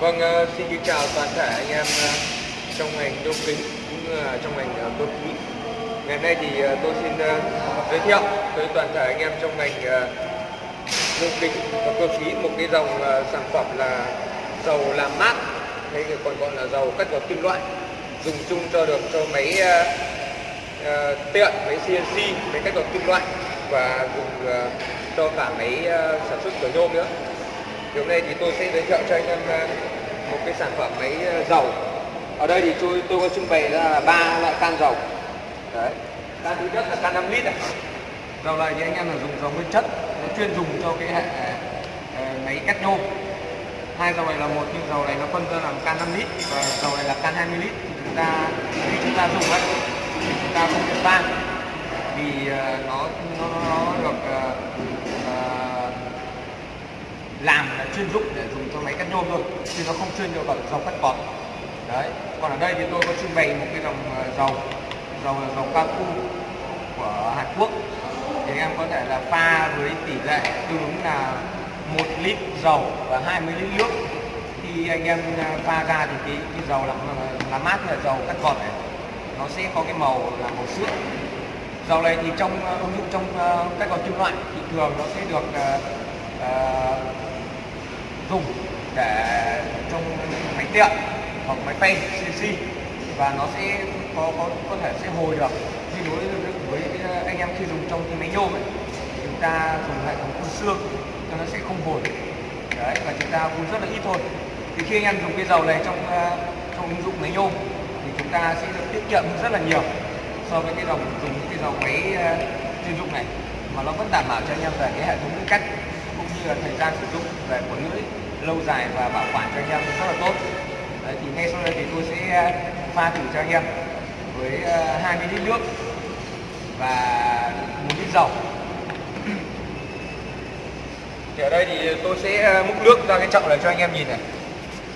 vâng ờ, xin kính chào toàn thể anh em ờ, trong ngành đô kính cũng là trong ngành ờ, cơ khí. Ngày hôm nay thì ờ, tôi xin giới thiệu tới toàn thể anh em trong ngành ờ, nhôm kính và cơ khí một cái dòng sản phẩm là dầu làm mát hay còn gọi là dầu cắt gọt kim loại dùng chung cho được cho máy tiện, máy CNC, máy cắt gọt kim loại và dùng cho cả máy sản xuất cửa nhôm nữa. Thì hôm nay thì tôi sẽ giới thiệu cho anh em một cái sản phẩm máy ờ, dầu. Ở đây thì tôi tôi có trưng bày ra là ba loại can dầu. Đấy. Can thứ nhất là can 5 lít này. Dầu này thì anh em là dùng dầu nguyên chất, nó chuyên dùng cho cái hệ máy cắt nhôm. Hai dầu này là một nhưng dầu này nó phân ra làm can 5 lít và dầu này là can 20 lít. Thì chúng ta khi chúng ta dùng ấy thì chúng ta không được pha vì ờ, nó nó nó được uh, làm là chuyên dụng để dùng cho máy cắt nhôm thôi chứ nó không chuyên cho vào dầu cắt bọt. Đấy còn ở đây thì tôi có trưng bày một cái dòng dầu, dầu dầu là dầu của Hàn Quốc. Thì anh em có thể là pha với tỷ lệ tương ứng là một lít dầu và 20 lít nước. Khi anh em ờ, pha ra thì cái, cái dầu làm ờ, làm mát là dầu cắt bọt này nó sẽ có cái màu là màu sữa. Dầu này thì trong ứng dụng trong các gọt kim loại thì thường nó sẽ được uh, dùng để trong máy tiện hoặc máy phay CNC và nó sẽ có có có thể sẽ hồi được. Khi đối với, ờ, anh em khi dùng trong cái máy nhôm ấy chúng ta dùng hệ thống phun xương cho nó sẽ không hồi đấy và chúng ta phun rất là ít thôi. Thì khi anh em dùng cái dầu này trong ờ, trong ứng dụng máy nhôm thì chúng ta sẽ được tiết kiệm rất là nhiều so với cái dòng dùng cái dầu máy ờ, chuyên dụng này. Mà nó vẫn đảm bảo cho anh em về cái hệ thống cách cũng như là thời gian sử dụng về của lưỡi lâu dài và bảo quản cho anh em rất là tốt. Đấy, thì ngay sau đây thì tôi sẽ ờ, pha thử cho anh em với ờ, 20 lít nước và một lít dầu. Thì ở đây thì tôi sẽ ờ, múc nước ra cái chậu này cho anh em nhìn này.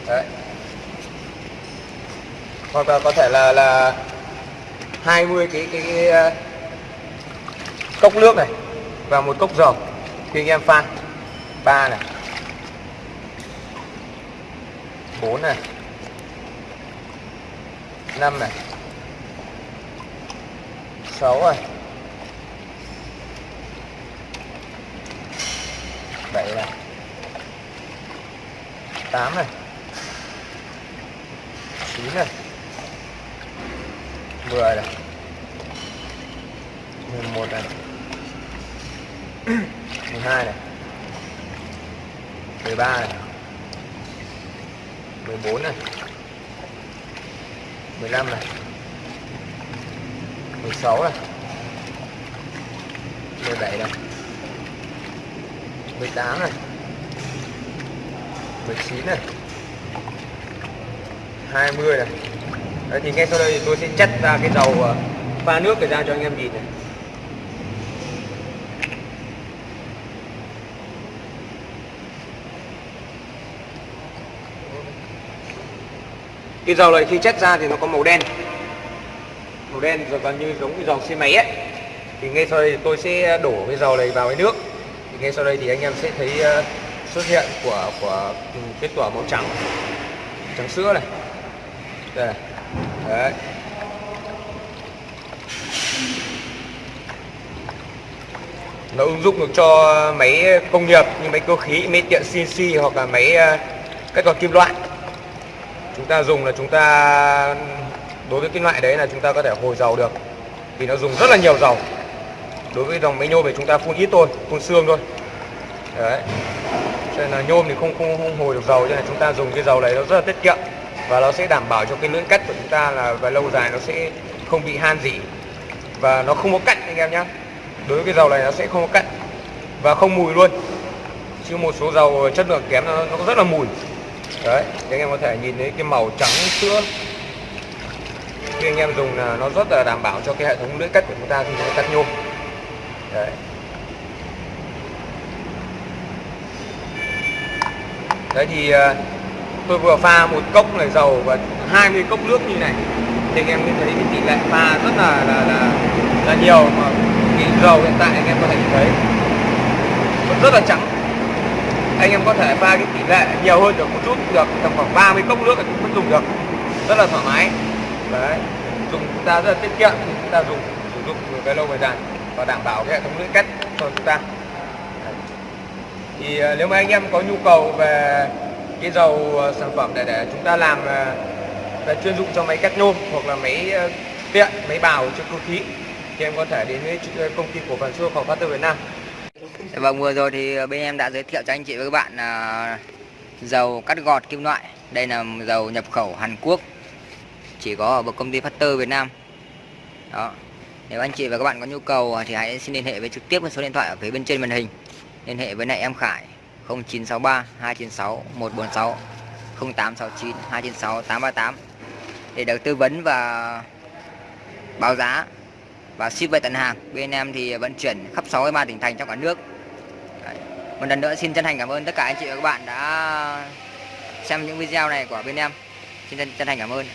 Đấy. Hoặc là có thể là là 20 cái cái, cái cốc nước này và một cốc dầu thì anh em pha ba này. Bốn này. Năm này. Sáu này. Bảy này. Tám này. Chín này. 10 này. 11 này. 12 này. 13 này. 14 này. 15 này. 16 này. 17 này. 18 này. 19 này. 20 này. Đấy, thì ngay sau đây thì tôi sẽ chất ra cái dầu ờ, pha nước để ra cho anh em nhìn này. Cái dầu này khi chất ra thì nó có màu đen màu đen rồi gần như giống cái dầu xe máy ấy thì ngay sau đây thì tôi sẽ đổ cái dầu này vào cái nước thì ngay sau đây thì anh em sẽ thấy ờ, xuất hiện của của cái kết quả màu trắng trắng sữa này đây này. Đấy. Nó ứng dụng được cho máy công nghiệp như máy cơ khí, máy tiện CNC hoặc là máy ờ, các cắt gọt kim loại. Chúng ta dùng là chúng ta đối với cái loại đấy là chúng ta có thể hồi dầu được. Vì nó dùng rất là nhiều dầu. Đối với dòng máy nhôm thì chúng ta phun ít thôi, phun xương thôi. Đấy. Cho nên là nhôm thì không không, không hồi được dầu cho nên chúng ta dùng cái dầu này nó rất là tiết kiệm và nó sẽ đảm bảo cho cái lưỡi cắt của chúng ta là về lâu dài nó sẽ không bị han dỉ và nó không có cặn anh em nhé đối với cái dầu này nó sẽ không có cặn và không mùi luôn chứ một số dầu chất lượng kém nó, nó rất là mùi đấy thì anh em có thể nhìn thấy cái màu trắng sữa. Khi anh em dùng là nó rất là đảm bảo cho cái hệ thống lưỡi cắt của chúng ta khi chúng ta cắt nhôm. Đấy. Đấy thì à, tôi vừa pha một cốc này dầu và 20 cốc nước như này. Thì anh em mới thấy cái tỷ lệ pha rất là là là, là nhiều mà cái dầu hiện tại anh em có thể nhìn thấy. Rất là trắng anh em có thể pha cái tỷ lệ nhiều hơn được một chút được, tầm khoảng 30 cốc nước cũng vẫn dùng được. Rất là thoải mái. Đấy, dùng chúng ta rất là tiết kiệm khi chúng ta dùng, sử dụng về lâu về dài và đảm bảo cái hệ thống lưỡi cắt cho chúng ta. Đấy. thì ờ, nếu mà anh em có nhu cầu về cái dầu ờ, sản phẩm để để chúng ta làm ờ, về chuyên dụng cho máy cắt nhôm hoặc là máy tiện máy bào cho cơ khí, thì em có thể đến với công ty cổ phần xuất khẩu phát Việt Nam. Dạ vâng, vừa rồi thì ờ, bên em đã giới thiệu cho anh chị và các bạn là dầu cắt gọt kim loại. Đây là dầu nhập khẩu Hàn Quốc, chỉ có ở một công ty Factor Việt Nam. Đó. Nếu anh chị và các bạn có nhu cầu ờ, thì hãy xin liên hệ với trực tiếp với số điện thoại ở phía bên trên màn hình. Liên hệ với lại em Khải 0963 296 146 0869 296 838 để được tư vấn và báo giá và ship về tận hàng. Bên em thì vận chuyển khắp 63 tỉnh thành trong cả nước. Một lần nữa xin chân thành cảm ơn tất cả anh chị và các bạn đã xem những video này của bên em. Xin chân, chân thành cảm ơn.